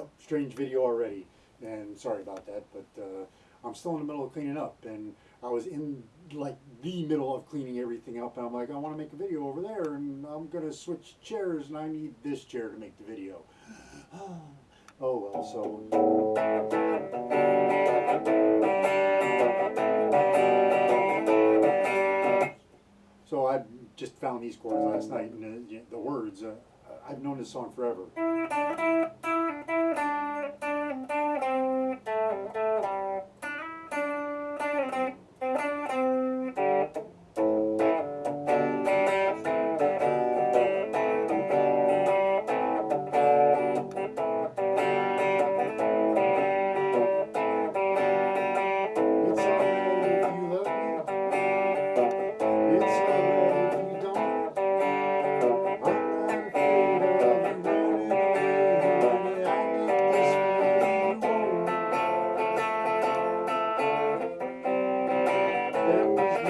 Yep, strange video already, and sorry about that, but uh, I'm still in the middle of cleaning up, and I was in like the middle of cleaning everything up, and I'm like, I want to make a video over there, and I'm gonna switch chairs, and I need this chair to make the video. oh well, so. So I just found these chords last night, and uh, y- the words. Uh, I've known this song forever.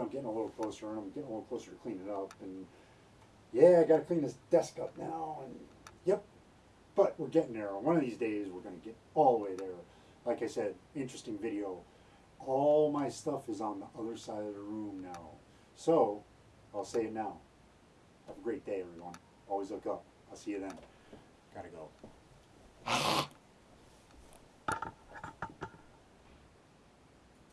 I'm getting a little closer and I'm getting a little closer to clean it up and yeah, I gotta clean this desk up now and yep. But we're getting there. One of these days we're gonna get all the way there. Like I said, interesting video. All my stuff is on the other side of the room now. So I'll say it now. Have a great day everyone. Always look up. I'll see you then. Gotta go.